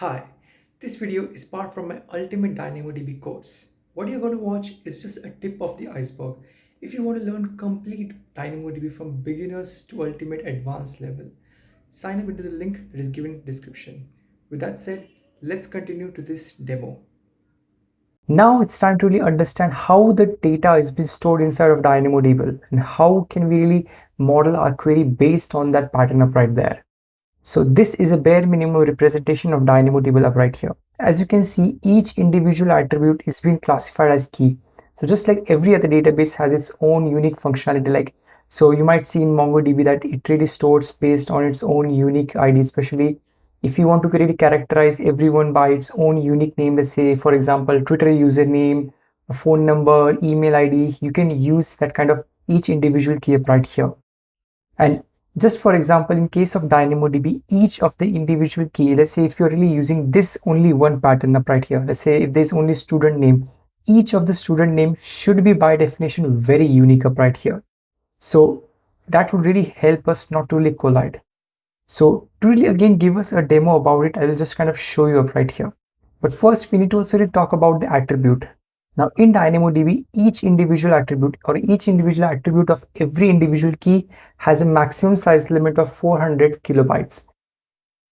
Hi, this video is part from my Ultimate DynamoDB course. What you're going to watch is just a tip of the iceberg. If you want to learn complete DynamoDB from beginners to ultimate advanced level, sign up into the link that is given in the description. With that said, let's continue to this demo. Now it's time to really understand how the data is being stored inside of DynamoDB and how can we really model our query based on that pattern up right there. So this is a bare minimum representation of DynamoDB up right here. As you can see, each individual attribute is being classified as key. So just like every other database has its own unique functionality like so you might see in MongoDB that it really stores based on its own unique ID, especially if you want to really characterize everyone by its own unique name, let's say, for example, Twitter username, a phone number, email ID, you can use that kind of each individual key up right here. And just for example, in case of DynamoDB, each of the individual key, let's say if you're really using this only one pattern up right here, let's say if there's only student name, each of the student name should be by definition very unique up right here. So that would really help us not to really collide. So to really again give us a demo about it, I will just kind of show you up right here. But first we need to also really talk about the attribute. Now in DynamoDB, each individual attribute or each individual attribute of every individual key has a maximum size limit of 400 kilobytes.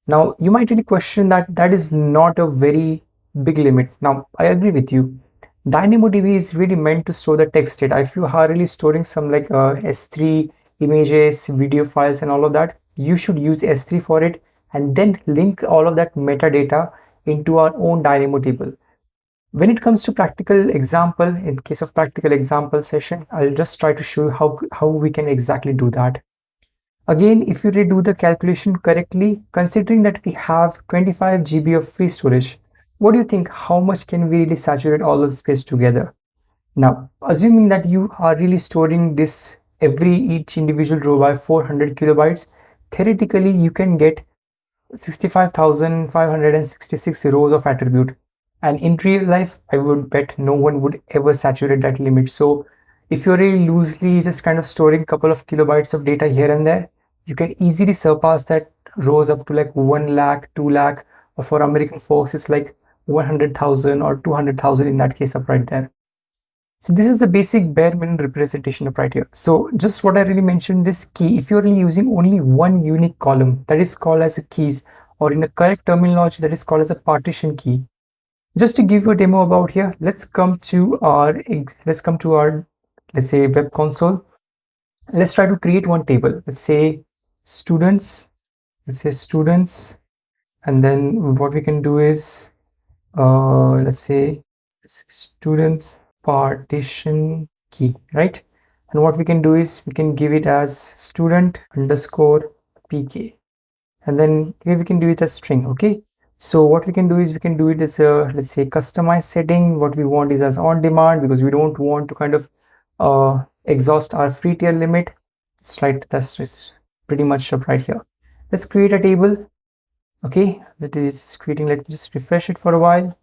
Now you might really question that that is not a very big limit. Now I agree with you. DynamoDB is really meant to store the text data. If you are really storing some like uh, S3 images, video files and all of that, you should use S3 for it and then link all of that metadata into our own Dynamo table. When it comes to practical example, in case of practical example session, I'll just try to show you how, how we can exactly do that. Again, if you redo the calculation correctly, considering that we have 25 GB of free storage, what do you think? How much can we really saturate all the space together? Now, assuming that you are really storing this every each individual row by 400 kilobytes, theoretically you can get 65,566 rows of attribute and in real life i would bet no one would ever saturate that limit. So if you're really loosely just kind of storing a couple of kilobytes of data here and there you can easily surpass that rows up to like 1 lakh 2 lakh or for american folks it's like 100,000 or 200,000 in that case up right there. So this is the basic bare minimum representation up right here. So just what i really mentioned this key if you're really using only one unique column that is called as a keys or in a correct terminology that is called as a partition key just to give you a demo about here let's come to our let's come to our let's say web console. Let's try to create one table. Let's say students let's say students and then what we can do is uh let's say students partition key right? And what we can do is we can give it as student underscore pk and then here we can do it as string okay so what we can do is we can do it as a let's say customized setting. What we want is as on demand because we don't want to kind of uh, exhaust our free tier limit. It's right. That's pretty much up right here. Let's create a table. Okay. That is creating. Let me just refresh it for a while.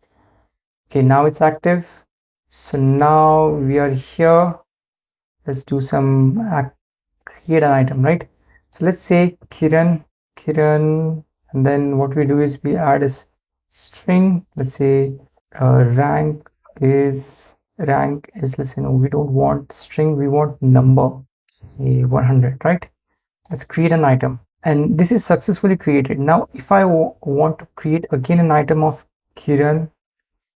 Okay. Now it's active. So now we are here. Let's do some create an item right? So let's say kiran kiran and then what we do is we add a string. Let's say uh, rank is rank is let's say no we don't want string we want number. Say 100 right? Let's create an item. And this is successfully created. Now if I want to create again an item of Kiran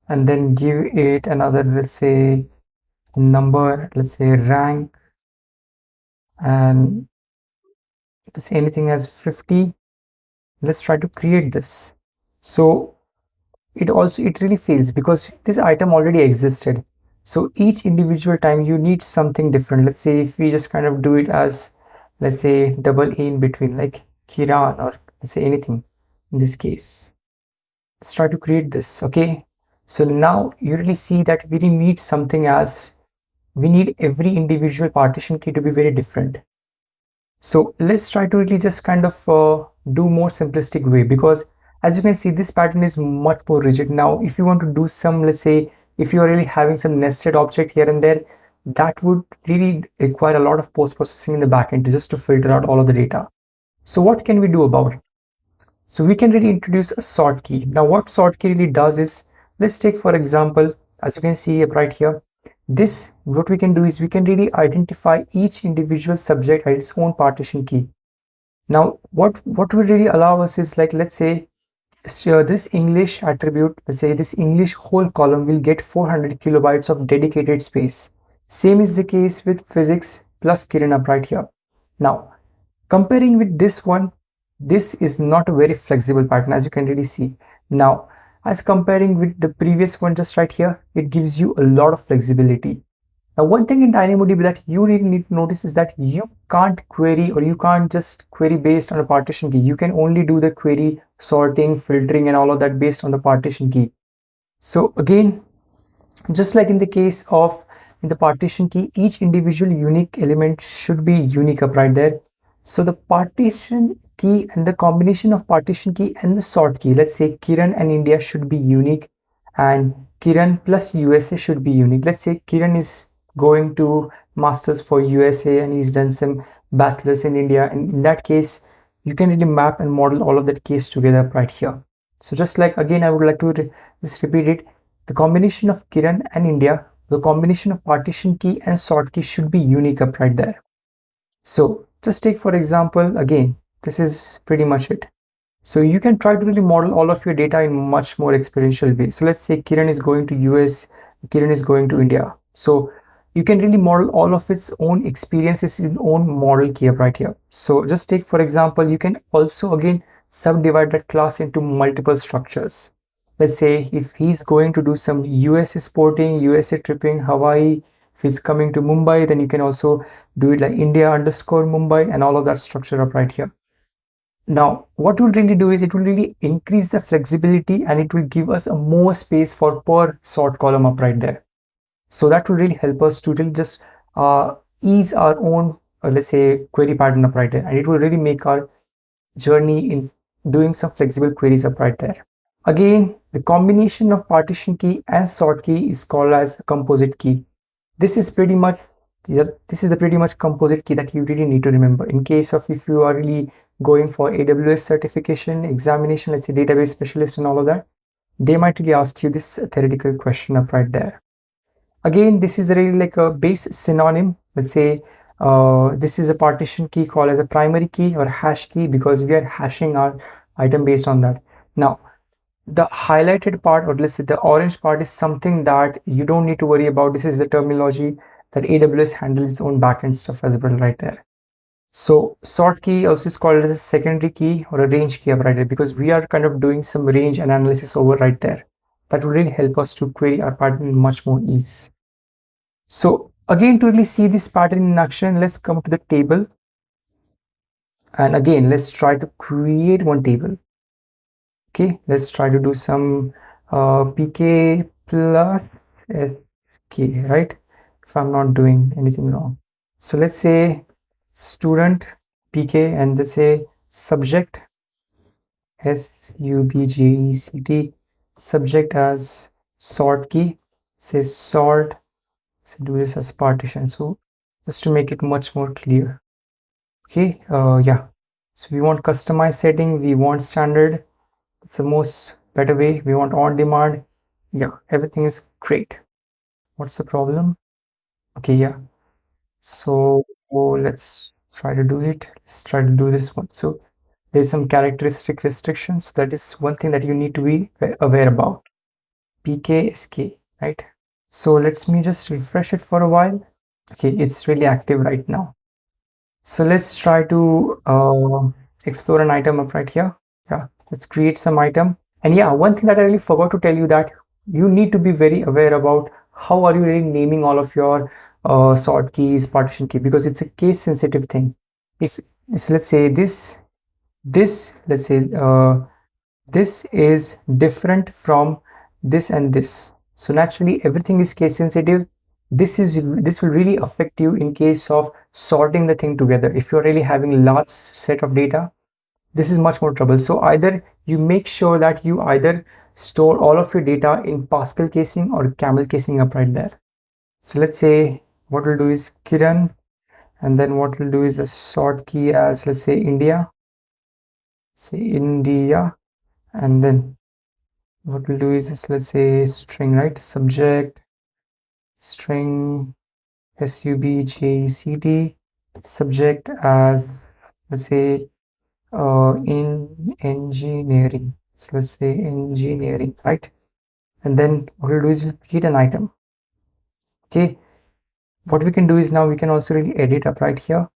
and then give it another let's say number let's say rank and let's say anything as 50 let's try to create this. So it also it really fails because this item already existed. So each individual time you need something different. Let's say if we just kind of do it as let's say double a in between like kiran or let's say anything in this case. Let's try to create this okay? So now you really see that we need something as we need every individual partition key to be very different so let's try to really just kind of uh, do more simplistic way because as you can see this pattern is much more rigid. Now if you want to do some let's say if you are really having some nested object here and there that would really require a lot of post processing in the backend just to filter out all of the data. So what can we do about it? So we can really introduce a sort key. Now what sort key really does is, let's take for example, as you can see right here, this, what we can do is we can really identify each individual subject at its own partition key. Now, what, what will really allow us is like, let's say, so this English attribute, let's say this English whole column will get 400 kilobytes of dedicated space. Same is the case with physics plus Kiran up right here. Now, comparing with this one, this is not a very flexible pattern as you can really see. Now, as comparing with the previous one just right here, it gives you a lot of flexibility. Now, one thing in DynamoDB that you really need to notice is that you can't query or you can't just query based on a partition key. You can only do the query sorting, filtering and all of that based on the partition key. So again, just like in the case of in the partition key, each individual unique element should be unique up right there. So the partition key and the combination of partition key and the sort key, let's say Kiran and India should be unique and Kiran plus USA should be unique. Let's say Kiran is going to masters for USA and he's done some bachelor's in India and in that case you can really map and model all of that case together right here. So just like again I would like to re just repeat it the combination of Kiran and India the combination of partition key and sort key should be unique up right there. So just take for example again this is pretty much it. So you can try to really model all of your data in much more experiential way. So let's say Kiran is going to US, Kiran is going to India. So you can really model all of its own experiences in own model key right here. So just take for example, you can also again subdivide that class into multiple structures. Let's say if he's going to do some USA sporting, USA tripping, Hawaii, if he's coming to Mumbai, then you can also do it like India underscore Mumbai and all of that structure up right here. Now, what will really do is it will really increase the flexibility and it will give us a more space for per sort column up right there. So that will really help us to really just uh, ease our own, uh, let's say, query pattern up right there. And it will really make our journey in doing some flexible queries up right there. Again, the combination of partition key and sort key is called as composite key. This is pretty much this is the pretty much composite key that you really need to remember. In case of if you are really going for AWS certification examination let's say database specialist and all of that they might really ask you this theoretical question up right there. Again this is really like a base synonym. Let's say uh, this is a partition key called as a primary key or hash key because we are hashing our item based on that. Now the highlighted part or let's say the orange part is something that you don't need to worry about this is the terminology that aws handles its own backend stuff as well right there so sort key also is called as a secondary key or a range key right there because we are kind of doing some range and analysis over right there that will really help us to query our pattern much more ease. So again, to really see this pattern in action, let's come to the table. And again, let's try to create one table. Okay, let's try to do some uh, pk plus sk, right? If I'm not doing anything wrong. So let's say student pk and let's say subject s u b j e c t subject as sort key. Say sort so do this as partition. So just to make it much more clear. Okay uh yeah. So we want customized setting we want standard it's the most better way. We want on demand. Yeah everything is great. What's the problem? Okay yeah. So oh, let's try to do it. Let's try to do this one. So there's some characteristic restrictions so that is one thing that you need to be aware about. Pksk right? So let's me just refresh it for a while. Okay it's really active right now. So let's try to uh, explore an item up right here. Yeah let's create some item. And yeah one thing that i really forgot to tell you that you need to be very aware about how are you really naming all of your uh, sort keys partition key because it's a case sensitive thing. If so let's say this this let's say uh, this is different from this and this. So naturally everything is case sensitive. This is this will really affect you in case of sorting the thing together. If you're really having large set of data this is much more trouble. So either you make sure that you either store all of your data in pascal casing or camel casing up right there. So let's say what we'll do is kiran and then what we'll do is a sort key as let's say india. Say India and then what we'll do is just, let's say string right? Subject string subject subject as let's say uh, in engineering. So let's say engineering right? And then what we'll do is we'll create an item. Okay? What we can do is now we can also really edit up right here.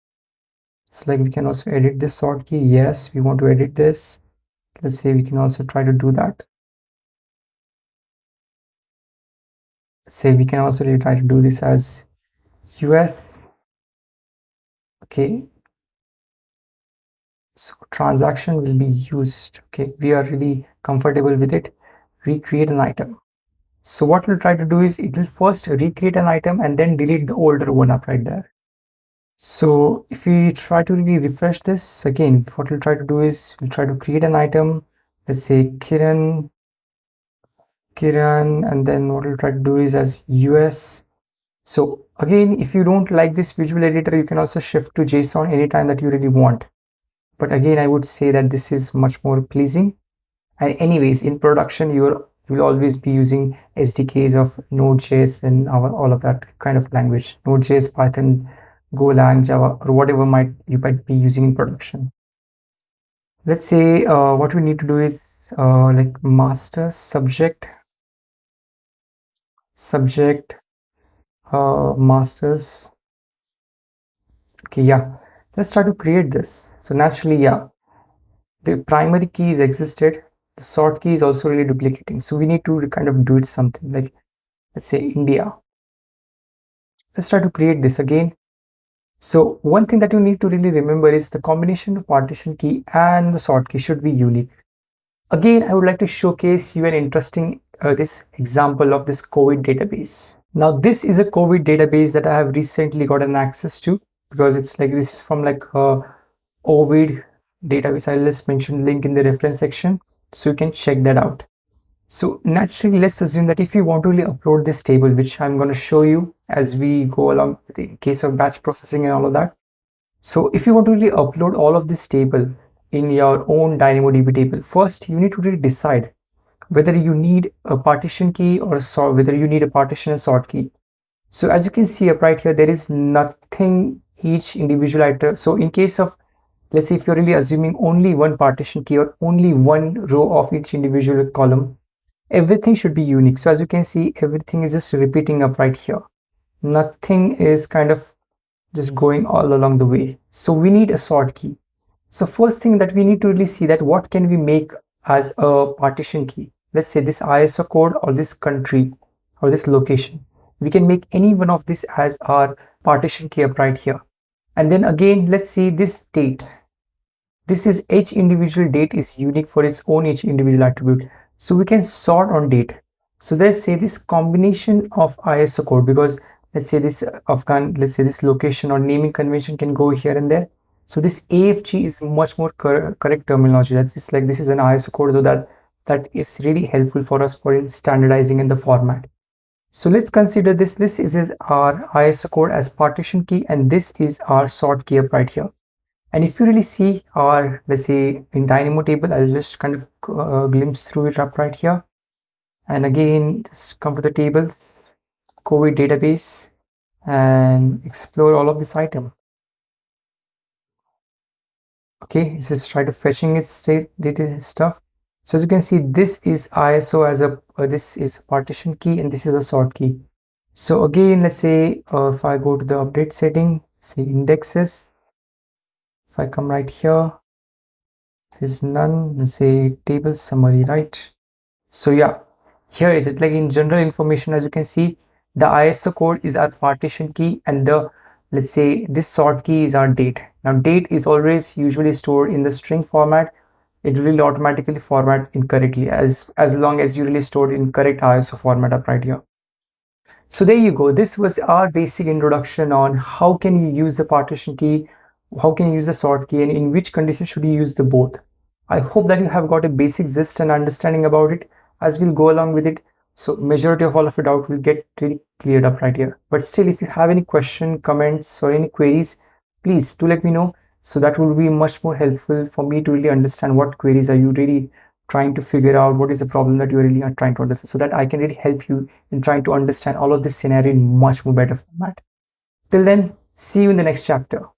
It's like we can also edit this sort key. Yes we want to edit this. Let's say we can also try to do that. Say we can also really try to do this as us okay so transaction will be used okay? We are really comfortable with it. Recreate an item. So what we'll try to do is it will first recreate an item and then delete the older one up right there. So if we try to really refresh this again what we'll try to do is we'll try to create an item. Let's say kiran kiran and then what we'll try to do is as us so again if you don't like this visual editor you can also shift to json anytime that you really want but again i would say that this is much more pleasing. And anyways in production you're you will always be using sdks of node.js and our, all of that kind of language. Node.js python golang java or whatever might you might be using in production. Let's say uh, what we need to do is uh, like master subject. Subject uh, masters. Okay yeah let's try to create this. So naturally yeah the primary key is existed. The sort key is also really duplicating. So we need to kind of do it something like let's say india. Let's try to create this again. So one thing that you need to really remember is the combination of partition key and the sort key should be unique. Again i would like to showcase you an interesting uh, this example of this covid database. Now this is a covid database that i have recently gotten access to because it's like this is from like a Ovid database. I'll just mention link in the reference section so you can check that out. So naturally let's assume that if you want to really upload this table which i'm going to show you as we go along the case of batch processing and all of that. So if you want to really upload all of this table in your own dynamodb table first you need to really decide whether you need a partition key or a sort whether you need a partition and sort key. So as you can see up right here there is nothing each individual item so in case of let's say if you're really assuming only one partition key or only one row of each individual column everything should be unique. So as you can see everything is just repeating up right here. Nothing is kind of just going all along the way. So we need a sort key. So first thing that we need to really see that what can we make as a partition key? Let's say this ISO code or this country or this location. We can make any one of this as our partition key up right here. And then again let's see this date. This is each individual date is unique for its own each individual attribute. So we can sort on date. So let's say this combination of ISO code because let's say this uh, Afghan let's say this location or naming convention can go here and there. So this AFG is much more cor correct terminology. That's just like this is an ISO code so that that is really helpful for us for standardizing in the format so let's consider this. This is our ISO code as partition key and this is our sort key up right here. And if you really see our let's say in dynamo table i'll just kind of uh, glimpse through it up right here. And again just come to the table covid database and explore all of this item. Okay just try to fetching its state data stuff so as you can see, this is ISO as a, uh, this is partition key and this is a sort key. So again, let's say uh, if I go to the update setting, say indexes, if I come right here, there's none, let's say table summary, right? So yeah, here is it like in general information, as you can see, the ISO code is our partition key and the let's say this sort key is our date. Now date is always usually stored in the string format it will automatically format incorrectly as as long as you really stored in correct ISO format up right here. So there you go. This was our basic introduction on how can you use the partition key, how can you use the sort key and in which condition should you use the both. I hope that you have got a basic gist and understanding about it as we'll go along with it. So majority of all of your doubt will get really cleared up right here. But still if you have any question, comments or any queries, please do let me know so that will be much more helpful for me to really understand what queries are you really trying to figure out what is the problem that you really are trying to understand so that I can really help you in trying to understand all of this scenario in much more better format. Till then, see you in the next chapter.